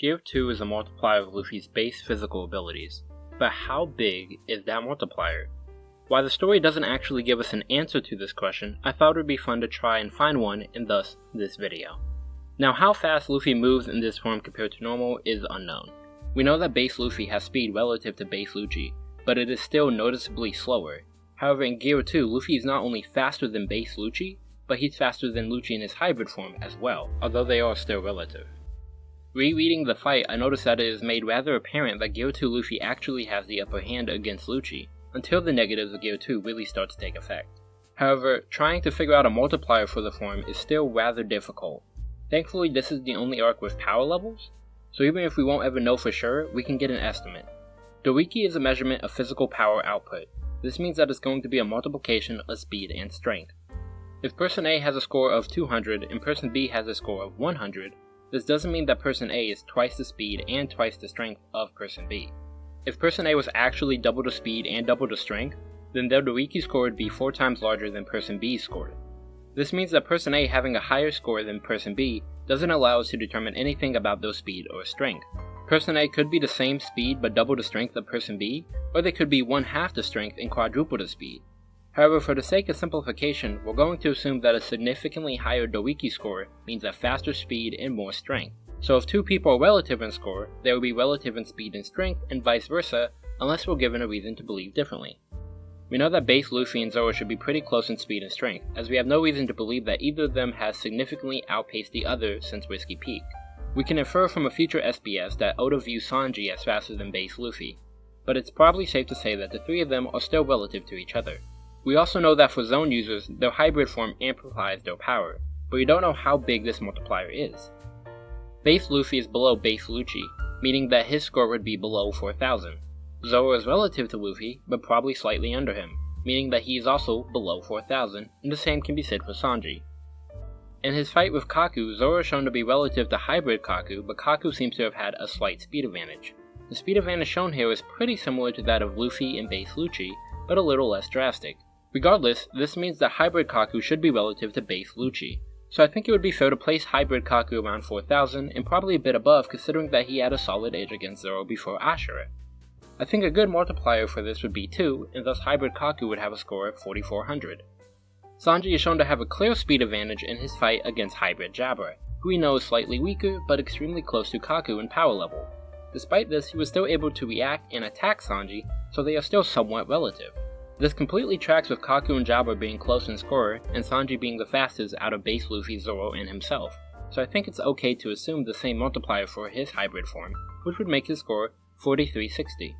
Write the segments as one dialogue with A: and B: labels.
A: Gear 2 is a multiplier of Luffy's base physical abilities, but how big is that multiplier? While the story doesn't actually give us an answer to this question, I thought it would be fun to try and find one and thus this video. Now how fast Luffy moves in this form compared to normal is unknown. We know that base Luffy has speed relative to base Lucci, but it is still noticeably slower. However in Gear 2, Luffy is not only faster than base Lucci, but he's faster than Lucci in his hybrid form as well, although they are still relative. Rereading the fight, I noticed that it is made rather apparent that Gear 2 Luffy actually has the upper hand against Lucci, until the negatives of Gear 2 really start to take effect. However, trying to figure out a multiplier for the form is still rather difficult. Thankfully, this is the only arc with power levels, so even if we won't ever know for sure, we can get an estimate. Doriki is a measurement of physical power output. This means that it's going to be a multiplication of speed and strength. If person A has a score of 200 and person B has a score of 100, this doesn't mean that person A is twice the speed and twice the strength of person B. If person A was actually double the speed and double the strength, then their Doriki score would be 4 times larger than person B's score. This means that person A having a higher score than person B doesn't allow us to determine anything about their speed or strength. Person A could be the same speed but double the strength of person B, or they could be one half the strength and quadruple the speed. However, for the sake of simplification, we're going to assume that a significantly higher Doriki score means a faster speed and more strength. So if two people are relative in score, they will be relative in speed and strength, and vice versa, unless we're given a reason to believe differently. We know that base Luffy and Zoro should be pretty close in speed and strength, as we have no reason to believe that either of them has significantly outpaced the other since Whiskey Peak. We can infer from a future SBS that Oda views Sanji as faster than base Luffy, but it's probably safe to say that the three of them are still relative to each other. We also know that for Zoan users, their hybrid form amplifies their power, but we don't know how big this multiplier is. Base Luffy is below base Lucci, meaning that his score would be below 4000. Zoro is relative to Luffy, but probably slightly under him, meaning that he is also below 4000, and the same can be said for Sanji. In his fight with Kaku, Zoro is shown to be relative to hybrid Kaku, but Kaku seems to have had a slight speed advantage. The speed advantage shown here is pretty similar to that of Luffy and base Lucci, but a little less drastic. Regardless, this means that hybrid Kaku should be relative to base Lucci, so I think it would be fair to place Hybrid Kaku around 4000 and probably a bit above considering that he had a solid edge against Zoro before Ashura. I think a good multiplier for this would be 2, and thus Hybrid Kaku would have a score of 4400. Sanji is shown to have a clear speed advantage in his fight against Hybrid Jabra, who we know is slightly weaker but extremely close to Kaku in power level. Despite this, he was still able to react and attack Sanji, so they are still somewhat relative. This completely tracks with Kaku and Jabra being close in score, and Sanji being the fastest out of base Luffy, Zoro, and himself, so I think it's okay to assume the same multiplier for his hybrid form, which would make his score 4360.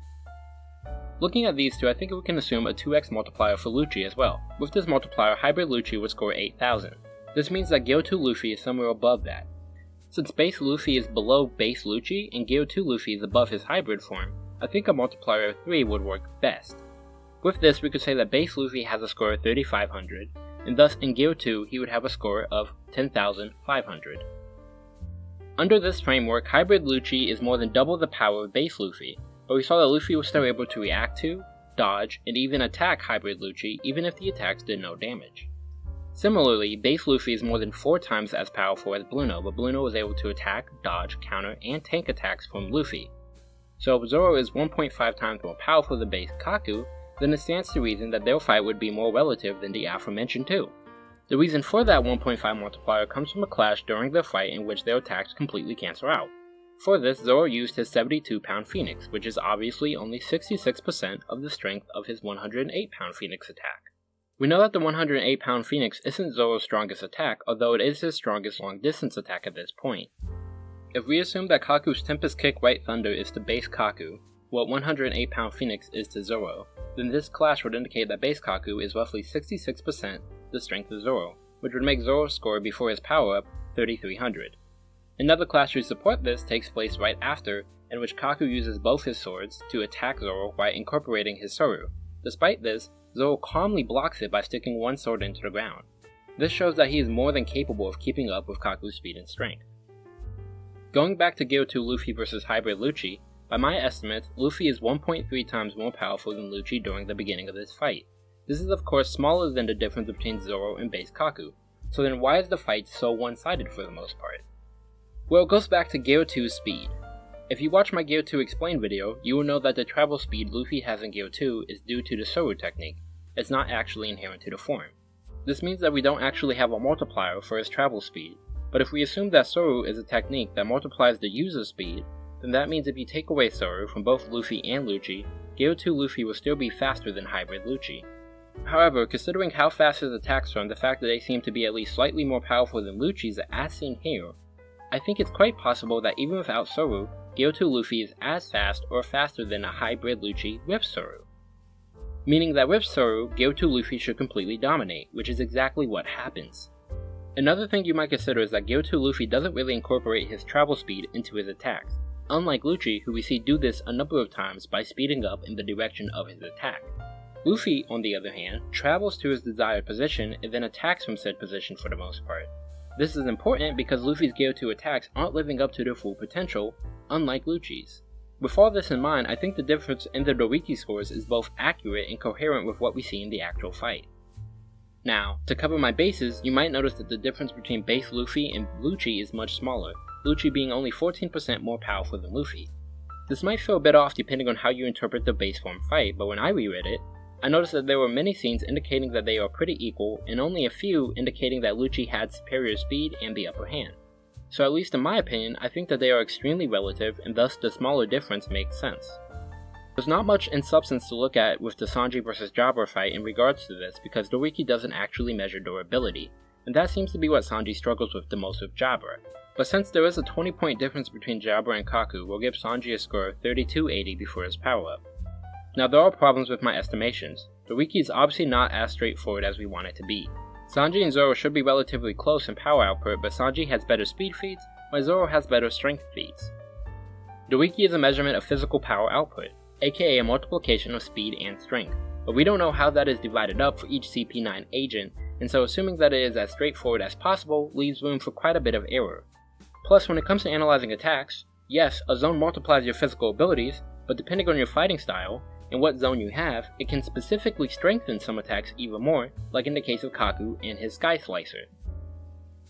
A: Looking at these two, I think we can assume a 2x multiplier for Lucci as well. With this multiplier, hybrid Lucci would score 8000. This means that Gear 2 Luffy is somewhere above that. Since base Luffy is below base Lucci and Gear 2 Luffy is above his hybrid form, I think a multiplier of 3 would work best. With this, we could say that base Luffy has a score of 3500, and thus in Gear 2 he would have a score of 10,500. Under this framework, Hybrid Lucci is more than double the power of base Luffy, but we saw that Luffy was still able to react to, dodge, and even attack Hybrid Lucci even if the attacks did no damage. Similarly, base Luffy is more than 4 times as powerful as Blueno, but Blueno was able to attack, dodge, counter, and tank attacks from Luffy. So Zoro is 1.5 times more powerful than base Kaku, then it stands to reason that their fight would be more relative than the aforementioned two. The reason for that 1.5 multiplier comes from a clash during their fight in which their attacks completely cancel out. For this, Zoro used his 72 pound Phoenix, which is obviously only 66% of the strength of his 108 pound Phoenix attack. We know that the 108 pound Phoenix isn't Zoro's strongest attack, although it is his strongest long distance attack at this point. If we assume that Kaku's Tempest Kick White Thunder is to base Kaku, what 108 pound Phoenix is to Zoro, then this clash would indicate that base Kaku is roughly 66% the strength of Zoro, which would make Zoro's score before his power up 3300. Another clash to support this takes place right after, in which Kaku uses both his swords to attack Zoro while incorporating his Soru. Despite this, Zoro calmly blocks it by sticking one sword into the ground. This shows that he is more than capable of keeping up with Kaku's speed and strength. Going back to 2 Luffy vs Hybrid Lucci, by my estimate, Luffy is 1.3 times more powerful than Lucci during the beginning of this fight. This is of course smaller than the difference between Zoro and base Kaku, so then why is the fight so one-sided for the most part? Well, it goes back to Gear 2's speed. If you watch my Gear 2 Explain video, you will know that the travel speed Luffy has in Gear 2 is due to the Soru technique, it's not actually inherent to the form. This means that we don't actually have a multiplier for his travel speed, but if we assume that Soru is a technique that multiplies the user's speed, then that means if you take away Soru from both Luffy and Lucci, Gear 2 Luffy will still be faster than Hybrid Lucci. However, considering how fast his attacks are and the fact that they seem to be at least slightly more powerful than Lucci's as seen here, I think it's quite possible that even without Soru, Gear 2 Luffy is as fast or faster than a hybrid Lucci with Soru. Meaning that with Soru, Gear 2 Luffy should completely dominate, which is exactly what happens. Another thing you might consider is that Gear 2 Luffy doesn't really incorporate his travel speed into his attacks, unlike Lucci who we see do this a number of times by speeding up in the direction of his attack. Luffy, on the other hand, travels to his desired position and then attacks from said position for the most part. This is important because Luffy's Gear 2 attacks aren't living up to their full potential, unlike Lucci's. With all this in mind, I think the difference in the Doriki scores is both accurate and coherent with what we see in the actual fight. Now, to cover my bases, you might notice that the difference between base Luffy and Lucci is much smaller, Lucci being only 14% more powerful than Luffy. This might feel a bit off depending on how you interpret the base form fight, but when I reread it, I noticed that there were many scenes indicating that they are pretty equal, and only a few indicating that Lucci had superior speed and the upper hand. So at least in my opinion, I think that they are extremely relative, and thus the smaller difference makes sense. There's not much in substance to look at with the Sanji vs Jabra fight in regards to this because Doriki doesn't actually measure durability, and that seems to be what Sanji struggles with the most with Jabra. But since there is a 20 point difference between Jabra and Kaku, we'll give Sanji a score of 3280 before his power up. Now there are problems with my estimations. Doriki is obviously not as straightforward as we want it to be. Sanji and Zoro should be relatively close in power output, but Sanji has better speed feats, while Zoro has better strength feats. Doriki is a measurement of physical power output, aka a multiplication of speed and strength, but we don't know how that is divided up for each CP9 agent, and so assuming that it is as straightforward as possible leaves room for quite a bit of error. Plus, when it comes to analyzing attacks, yes, a Zoan multiplies your physical abilities, but depending on your fighting style, and what Zoan you have, it can specifically strengthen some attacks even more, like in the case of Kaku and his Sky Slicer.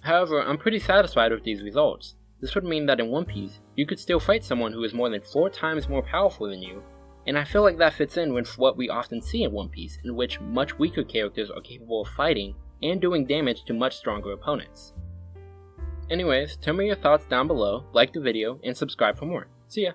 A: However, I'm pretty satisfied with these results. This would mean that in One Piece, you could still fight someone who is more than 4 times more powerful than you, and I feel like that fits in with what we often see in One Piece, in which much weaker characters are capable of fighting and doing damage to much stronger opponents. Anyways, tell me your thoughts down below, like the video, and subscribe for more. See ya!